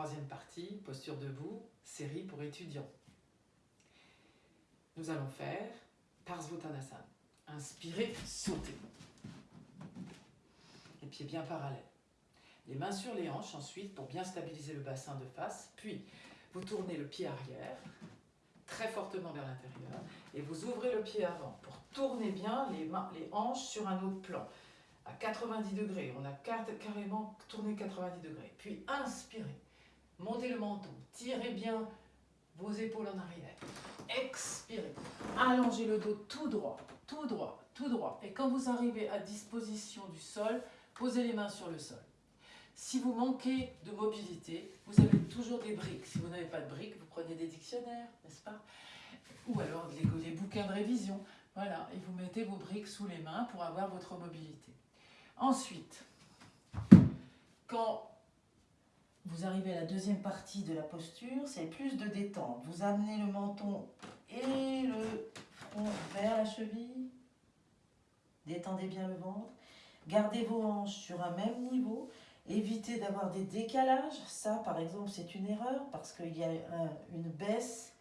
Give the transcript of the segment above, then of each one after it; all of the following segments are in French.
troisième partie, posture debout, série pour étudiants. Nous allons faire Parsvottanasana. Inspirez, sautez. Les pieds bien parallèles. Les mains sur les hanches ensuite pour bien stabiliser le bassin de face. Puis, vous tournez le pied arrière, très fortement vers l'intérieur, et vous ouvrez le pied avant pour tourner bien les, mains, les hanches sur un autre plan. À 90 degrés, on a carrément tourné 90 degrés. Puis inspirez, montez le menton, tirez bien vos épaules en arrière. Expirez, allongez le dos tout droit, tout droit, tout droit. Et quand vous arrivez à disposition du sol, posez les mains sur le sol. Si vous manquez de mobilité, vous avez toujours des briques. Si vous n'avez pas de briques, vous prenez des dictionnaires, n'est-ce pas? Ou alors les, bouquins de révision. Voilà, et vous mettez vos briques sous les mains pour avoir votre mobilité. Ensuite, quand vous arrivez à la deuxième partie de la posture, c'est plus de détente. Vous amenez le menton et le front vers la cheville. Détendez bien le ventre. Gardez vos hanches sur un même niveau. Évitez d'avoir des décalages. Ça, par exemple, c'est une erreur parce qu'il y a une baisse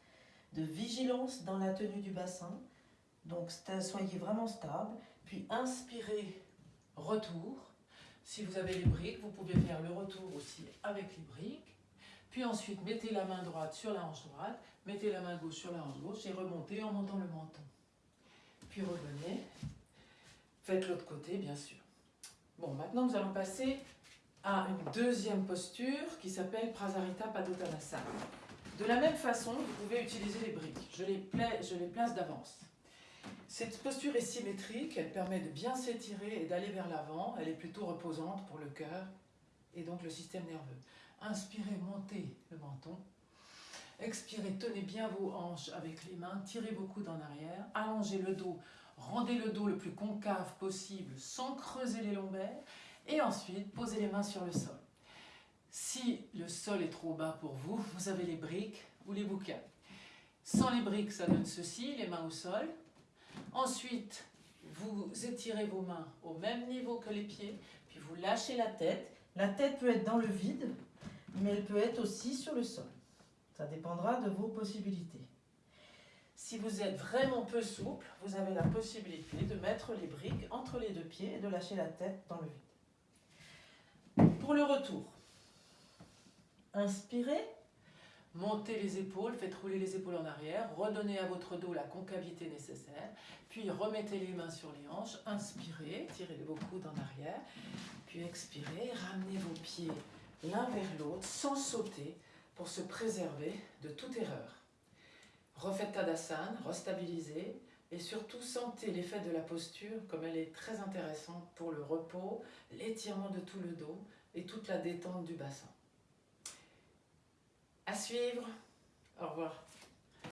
de vigilance dans la tenue du bassin. Donc, soyez vraiment stable. Puis, inspirez, retour. Si vous avez les briques, vous pouvez faire le retour aussi avec les briques. Puis ensuite, mettez la main droite sur la hanche droite, mettez la main gauche sur la hanche gauche et remontez en montant le menton. Puis revenez. Faites l'autre côté, bien sûr. Bon, maintenant nous allons passer à une deuxième posture qui s'appelle Prasarita Padottanasana. De la même façon, vous pouvez utiliser les briques. Je les, je les place d'avance. Cette posture est symétrique, elle permet de bien s'étirer et d'aller vers l'avant. Elle est plutôt reposante pour le cœur et donc le système nerveux. Inspirez, montez le menton. Expirez, tenez bien vos hanches avec les mains, tirez vos coudes en arrière, allongez le dos, rendez le dos le plus concave possible sans creuser les lombaires et ensuite, posez les mains sur le sol. Si le sol est trop bas pour vous, vous avez les briques ou les bouquins. Sans les briques, ça donne ceci, les mains au sol. Ensuite, vous étirez vos mains au même niveau que les pieds, puis vous lâchez la tête. La tête peut être dans le vide, mais elle peut être aussi sur le sol. Ça dépendra de vos possibilités. Si vous êtes vraiment peu souple, vous avez la possibilité de mettre les briques entre les deux pieds et de lâcher la tête dans le vide. Pour le retour, inspirez, montez les épaules, faites rouler les épaules en arrière, redonnez à votre dos la concavité nécessaire, puis remettez les mains sur les hanches, inspirez, tirez vos coudes en arrière, puis expirez, ramenez vos pieds l'un vers l'autre sans sauter pour se préserver de toute erreur. Refaites Tadasana, restabilisez, et surtout, sentez l'effet de la posture comme elle est très intéressante pour le repos, l'étirement de tout le dos et toute la détente du bassin. À suivre. Au revoir.